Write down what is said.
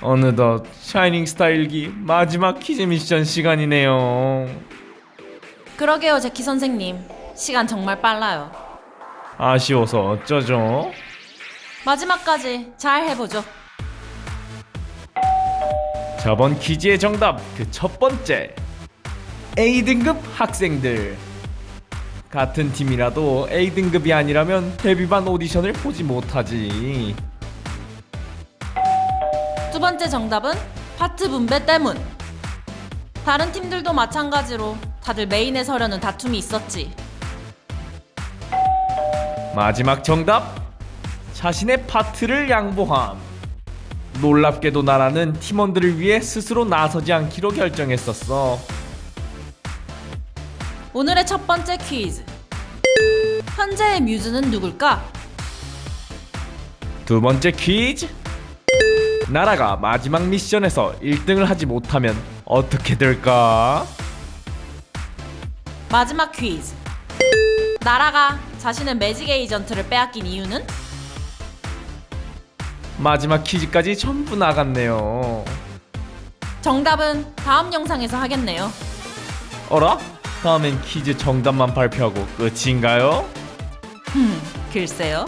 어느덧 샤이닝 스타일기 마지막 퀴즈 미션 시간이네요. 그러게요, 제키 선생님. 시간 정말 빨라요. 아쉬워서 어쩌죠? 마지막까지 잘 해보죠. 저번 퀴즈의 정답 그 첫 번째 A등급 학생들 같은 팀이라도 A등급이 아니라면 데뷔반 오디션을 보지 못하지 두 번째 정답은 파트 분배 때문. 다른 팀들도 마찬가지로 다들 메인에 서려는 다툼이 있었지. 마지막 정답 자신의 파트를 양보함 놀랍게도 나라는 팀원들을 위해 스스로 나서지 않기로 결정했었어 오늘의 첫 번째 퀴즈. 현재의 뮤즈는 누굴까? 두 번째 퀴즈 나라가 마지막 미션에서 1등을 하지 못하면 어떻게 될까? 마지막 퀴즈. 나라가 자신의 매직 에이전트를 빼앗긴 이유는? 마지막 퀴즈까지 전부 나갔네요 정답은 다음 영상에서 하겠네요. 어라? 다음엔 퀴즈 정답만 발표하고 끝인가요? 흠, 글쎄요.